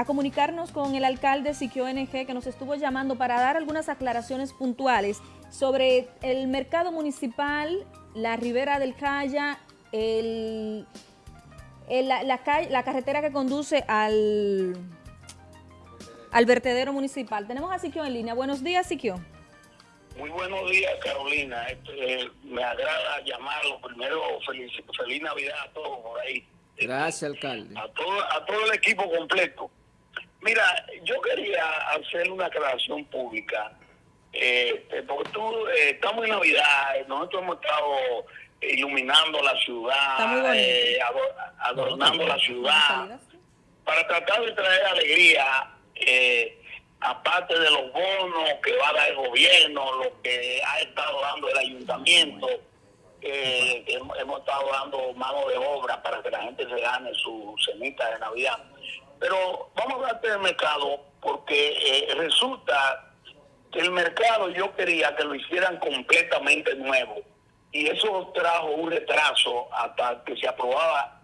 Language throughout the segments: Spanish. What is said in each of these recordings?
a comunicarnos con el alcalde Siquio NG que nos estuvo llamando para dar algunas aclaraciones puntuales sobre el mercado municipal, la ribera del Calla, el, la, la, carretera que conduce al, al vertedero municipal. Tenemos a Siquio en línea. Buenos días, Siquio. Muy buenos días, Carolina. Este, me agrada llamarlo. Primero, feliz, feliz Navidad a todos por ahí. Gracias, alcalde. A todo, a todo el equipo completo. Mira, yo quería hacer una aclaración pública. Eh, porque tú, eh, estamos en Navidad, nosotros hemos estado iluminando la ciudad, eh, adornando la ciudad, para tratar de traer alegría, eh, aparte de los bonos que va a dar el gobierno, lo que ha estado dando el ayuntamiento, eh, hemos, estado dando mano de obra para que la gente se gane su cenita de Navidad. Pero vamos a hablar del mercado porque resulta que el mercado yo quería que lo hicieran completamente nuevo y eso trajo un retraso hasta que se aprobaba,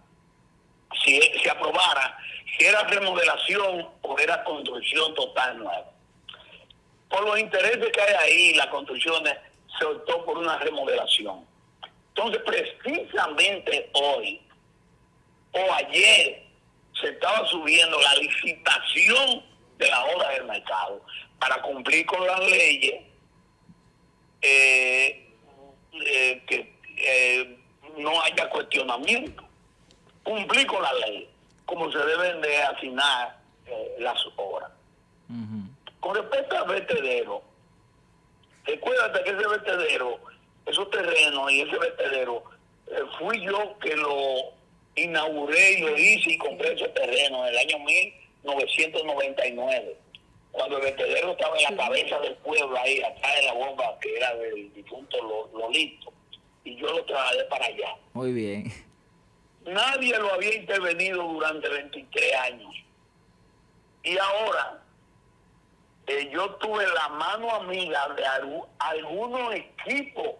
si se aprobara, si era remodelación o era construcción total nueva. Por los intereses que hay ahí, las construcciones, se optó por una remodelación. Entonces, precisamente hoy o ayer se estaba subiendo la licitación de la obra del mercado para cumplir con las leyes eh, eh, que eh, no haya cuestionamiento. Cumplir con la ley, como se deben de asignar las obras. Con respecto al vertedero, recuérdate que ese vertedero, esos terrenos y ese vertedero, fui yo que lo inauguré y lo hice y compré ese terreno en el año 1999 cuando el vertedero estaba en la cabeza del pueblo, ahí atrás de la bomba que era del difunto Lolito, y yo lo trasladé para allá. Muy bien. Nadie lo había intervenido durante 23 años. Y ahora, eh, yo tuve la mano amiga de algunos equipos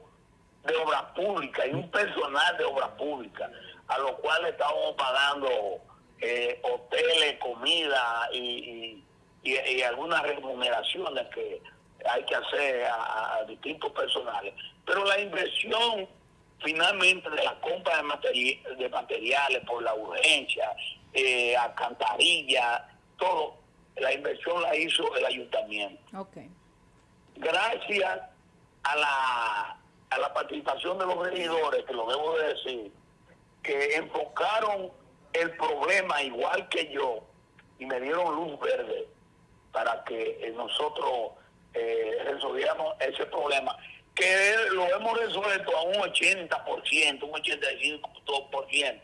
de obra pública y un personal de obra pública, a los cuales estábamos pagando eh, hoteles, comida y y, algunas remuneraciones que hay que hacer a, distintos personales. Pero la inversión finalmente de la compra de, de materiales por la urgencia, eh, alcantarilla, todo, la inversión la hizo el ayuntamiento. Okay. Gracias a la, a la participación de los regidores, que lo debo de decir, que enfocaron el problema igual que yo y me dieron luz verde para que eh, nosotros eh, resolviéramos ese problema, que lo hemos resuelto a un 80%, un 85%,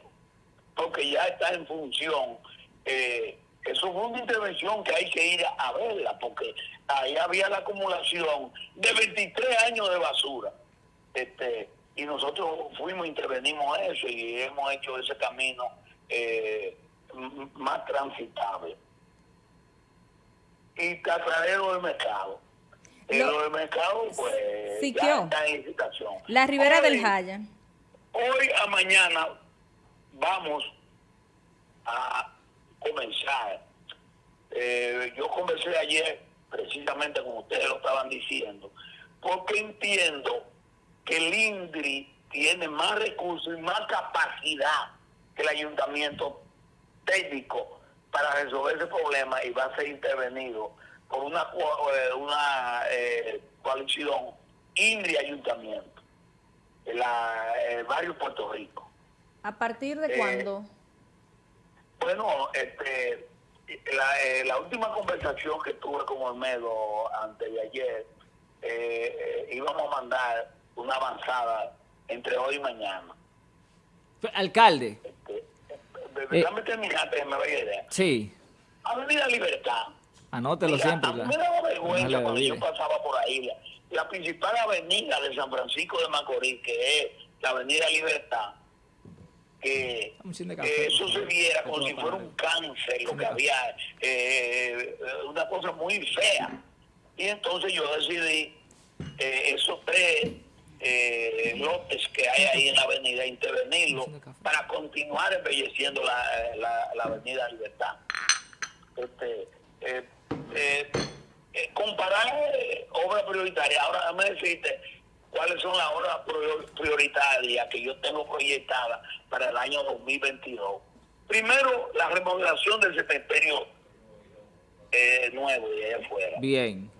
porque ya está en función. Eh, eso fue una intervención que hay que ir a verla, porque ahí había la acumulación de 23 años de basura. Este, y nosotros fuimos, intervenimos eso y hemos hecho ese camino más transitable y catradero del mercado. Lo, del mercado, pues, ya está en licitación. La Ribera del Jaya. Hoy a mañana vamos a comenzar. Eh, yo conversé ayer, precisamente como ustedes lo estaban diciendo, porque entiendo que el INDRI tiene más recursos y más capacidad que el ayuntamiento técnico para resolver ese problema y va a ser intervenido por una, eh, una eh, coalición INRI Ayuntamiento, en la, el barrio Puerto Rico. ¿A partir de cuándo? Bueno, este, la, la, última conversación que tuve con Olmedo antes de ayer, íbamos a mandar una avanzada entre hoy y mañana. Alcalde. Este, déjame eh, terminar, que me vaya idea. Sí. Avenida Libertad. Anótelo siempre. A mí me daba vergüenza cuando yo pasaba por ahí. La, principal avenida de San Francisco de Macorís, que es la Avenida Libertad, que, eso se viera como si fuera un cáncer, lo que había, eh, una cosa muy fea. Y entonces yo decidí eh, esos tres eh, lotes que hay ahí en la avenida, intervenirlo para continuar embelleciendo la, la, avenida Libertad. Este, eh, eh, eh, comparar obra prioritaria, ahora me deciste cuáles son las obras prioritarias que yo tengo proyectadas para el año 2022. Primero, la remodelación del cementerio nuevo de allá afuera. Bien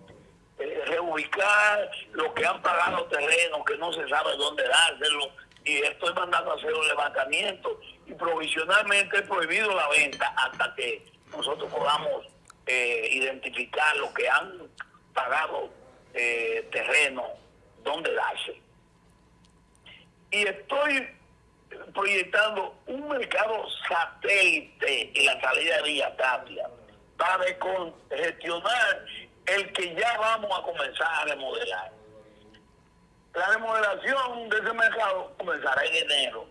eh, reubicar los que han pagado terrenos que no se sabe dónde dárselo y estoy mandando a hacer un levantamiento. Y provisionalmente he prohibido la venta hasta que nosotros podamos eh, identificar los que han pagado eh, terreno dónde darse y estoy proyectando un mercado satélite en la salida de Villa Tapia para gestionar el que ya vamos a comenzar a remodelar. La remodelación de ese mercado comenzará en enero,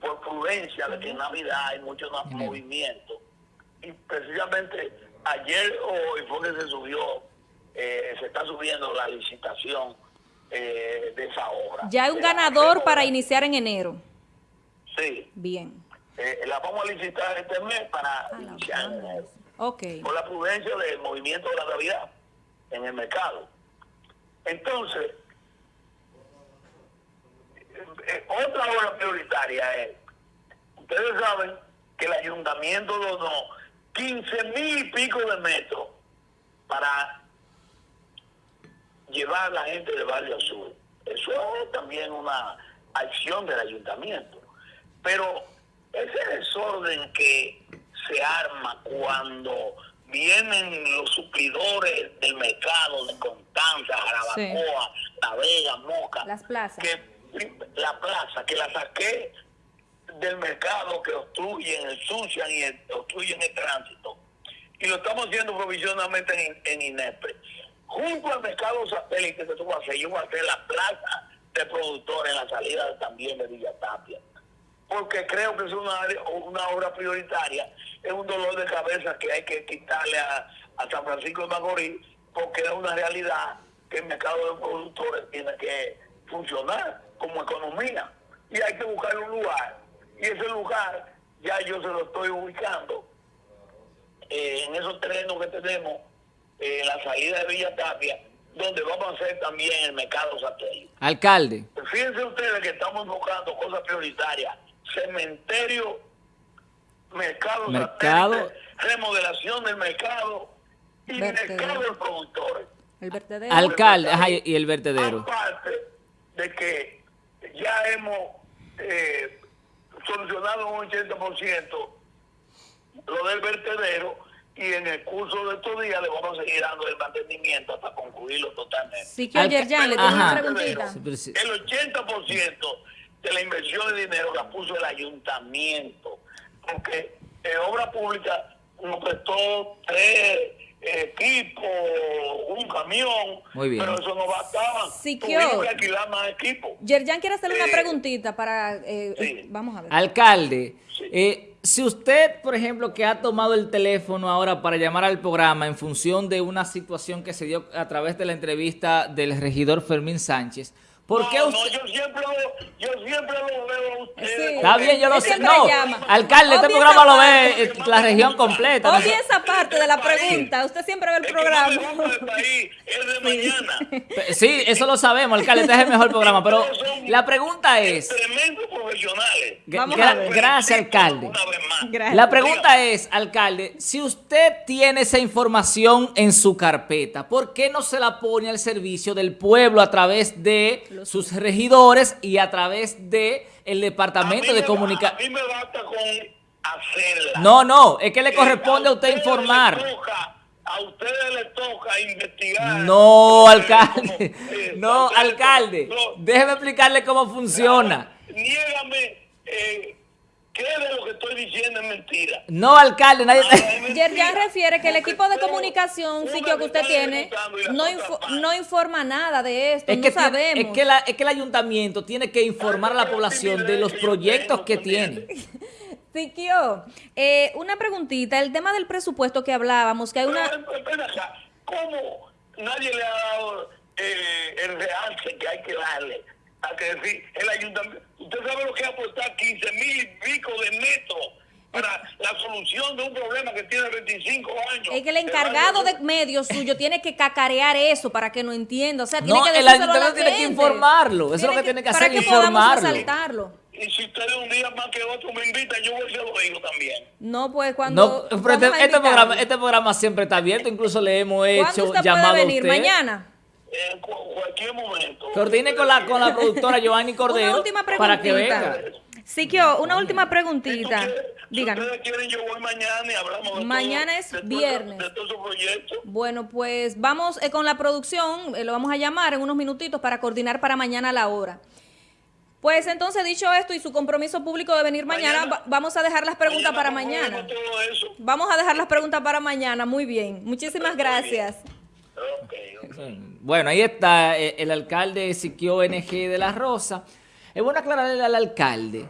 por prudencia de que en Navidad hay mucho movimiento. Y precisamente ayer o hoy fue que se subió, eh, se está subiendo la licitación eh, de esa obra. Ya hay un ganador para iniciar en enero. Sí, Bien. eh, la vamos a licitar este mes para Ah, iniciar en enero. Esa. Ok. por la prudencia del movimiento de la Navidad en el mercado. Entonces, eh, eh, otra obra prioritaria es, ustedes saben que el ayuntamiento donó 15 mil y pico de metros para llevar a la gente del barrio sur. Eso es también una acción del ayuntamiento. Pero ese desorden que se arma cuando vienen los suplidores del mercado de Constanza, Jarabacoa, La Vega, Moca, Las plazas. que la plaza, que la saqué del mercado que obstruyen, ensucian y obstruyen el tránsito. Y lo estamos haciendo provisionalmente en, en INEPE. Junto al mercado satélite que tú vas a hacer, yo voy a hacer la plaza de productores en la salida también de Villa Tapia. Porque creo que es una, obra prioritaria, es un dolor de cabeza que hay que quitarle a, a San Francisco de Macorís, porque es una realidad que el mercado de productores tiene que funcionar como economía. Y hay que buscar un lugar. Y ese lugar ya yo se lo estoy ubicando eh, en esos terrenos que tenemos eh, en la salida de Villa Tapia, donde vamos a hacer también el mercado satélite. Alcalde. Fíjense ustedes que estamos enfocando cosas prioritarias. Cementerio, mercado, Mercado. satélite, remodelación del mercado y Vertedero. mercado de productores. El vertedero. Alcalde, ajá, y el vertedero. Aparte de que ya hemos eh, solucionado un 80% lo del vertedero y en el curso de estos días le vamos a seguir dando el mantenimiento hasta concluirlo totalmente. Sí que ayer ya le tengo una preguntita. El 80% de la inversión de dinero la puso el ayuntamiento, porque eh, Obra Pública nos prestó tres eh, equipos, un camión, Muy bien. pero eso no bastaba. Sí, que Tuvimos que alquilar más equipos. Yerjan quiere hacerle una Eh, preguntita para... eh, sí. eh, vamos a ver. Alcalde, Sí. eh, si usted, por ejemplo, que ha tomado el teléfono ahora para llamar al programa en función de una situación que se dio a través de la entrevista del regidor Fermín Sánchez, ¿por qué no, usted... no, yo siempre lo, yo siempre lo veo a ustedes. Sí. Está bien, yo lo sé. No, llama. alcalde, este programa lo ve eh, la región completa. ¿no? Obvie esa parte de la pregunta. Usted siempre ve el que programa. país es de mañana. Sí, eso lo sabemos, alcalde, este es el mejor programa, pero la pregunta es... Tremendos profesionales. Gra- Vamos gra- a ver. gracias, alcalde. Una vez más. Gracias. La pregunta es, alcalde, si usted tiene esa información en su carpeta, ¿por qué no se la pone al servicio del pueblo a través de Los- sus regidores y a través de el departamento de comunicación? A mí me basta con hacerla. No, no, es que le Eh, corresponde a usted informar. a ustedes les toca investigar. No, Eh, alcalde. como- eh, No, alcalde. no, Déjeme explicarle cómo funciona. Niégame eh, qué de lo que estoy diciendo es mentira. No, alcalde, nadie... Yerjan refiere que el equipo de comunicación, sitio que usted tiene, no, info- parte. no informa nada de esto. Es no que, tiene- sabemos. es, que la- es que el ayuntamiento tiene que informar a la población de los proyectos que tiene. Siquio, eh, una preguntita. El tema del presupuesto que hablábamos, que hay una... ¿cómo nadie le ha dado eh, el realce que hay que darle? A que decir, el ayuntamiento, usted sabe lo que es aportar 15 mil y pico de metros para la solución de un problema que tiene 25 años. Es que el encargado de medios suyo tiene que cacarear eso para que no entienda. O sea, tiene No, que el a ayuntamiento tiene que informarlo. Eso es lo que tiene que hacer, Para que podamos informarlo. Y si ustedes un día más que otro me invitan, yo voy y se lo digo también. No, pues cuando. No, pero este, a este programa, este programa siempre está abierto, incluso le hemos ¿Cuándo hecho usted llamado puede a venir? usted. ¿Mañana? En cu- cualquier momento. Coordine con la, con la productora Giovanni Cordero Una última para que venga. preguntita. Siquio, una última Si preguntita. Si ustedes quieren, yo voy mañana y hablamos de Mañana todo- es de todo- viernes. De todos esos proyectos. Bueno, pues vamos eh, con la producción, eh, lo vamos a llamar en unos minutitos para coordinar para mañana la hora. Pues entonces, dicho esto y su compromiso público de venir mañana, Mañana- va- vamos a dejar las preguntas para concluimos mañana. todo eso. Vamos a dejar las preguntas para mañana, muy bien. Muchísimas bien. gracias. Ok. Bueno, ahí está eh, el alcalde Siquio NG de la Rosa. Es bueno aclararle al alcalde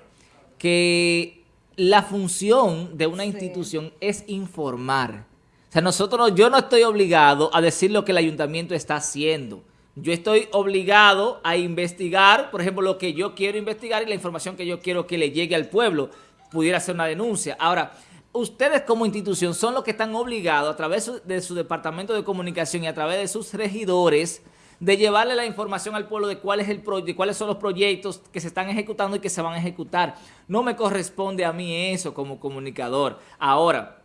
que la función de una Sí. institución es informar. O sea, nosotros, no- yo no estoy obligado a decir lo que el ayuntamiento está haciendo. Yo estoy obligado a investigar, por ejemplo, lo que yo quiero investigar y la información que yo quiero que le llegue al pueblo. Pudiera ser una denuncia. Ahora, ustedes como institución son los que están obligados a través de su departamento de comunicación y a través de sus regidores de llevarle la información al pueblo de cuál es el de cuáles son los proyectos que se están ejecutando y que se van a ejecutar. No me corresponde a mí eso como comunicador. Ahora,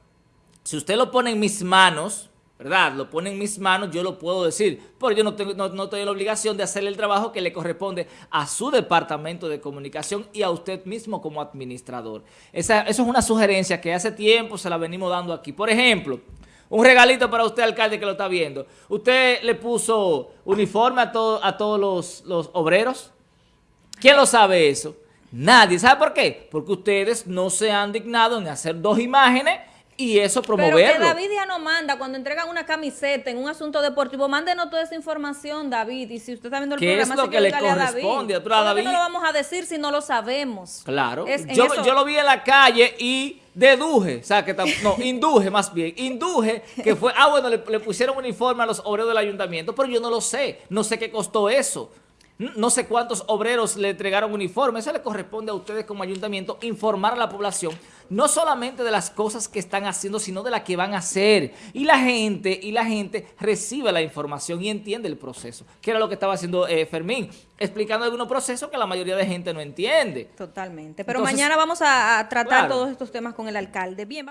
si usted lo pone en mis manos, ¿verdad? Lo pone en mis manos, yo lo puedo decir, pero yo no tengo, no, no tengo la obligación de hacer el trabajo que le corresponde a su departamento de comunicación y a usted mismo como administrador. Esa, eso es una sugerencia que hace tiempo se la venimos dando aquí. Por ejemplo, un regalito para usted, alcalde, que lo está viendo. ¿Usted le puso uniforme a, todo- a todos los, los obreros? ¿Quién lo sabe eso? Nadie. ¿Sabe por qué? Porque ustedes no se han dignado en hacer dos imágenes y eso Pero promoverlo. que David ya no manda cuando entregan una camiseta en un asunto deportivo. Mándenos toda esa información, David. Y si usted está viendo el ¿Qué es programa, lo así que le a David. corresponde? Pero a ¿Cómo que David- no lo vamos a decir si no lo sabemos? Claro. Es Yo, yo lo vi en la calle y deduje, o sea, que no, induje más bien, induje que fue, ah, bueno, le, le pusieron uniforme a los obreros del ayuntamiento, pero yo no lo sé, no sé qué costó eso. No sé cuántos obreros le entregaron uniforme, eso le corresponde a ustedes como ayuntamiento informar a la población, no solamente de las cosas que están haciendo, sino de las que van a hacer. Y la gente, y la gente recibe la información y entiende el proceso, que era lo que estaba haciendo eh, Fermín, explicando algunos procesos que la mayoría de gente no entiende. Totalmente. Pero Entonces, mañana vamos a, a tratar claro. todos estos temas con el alcalde. Bien.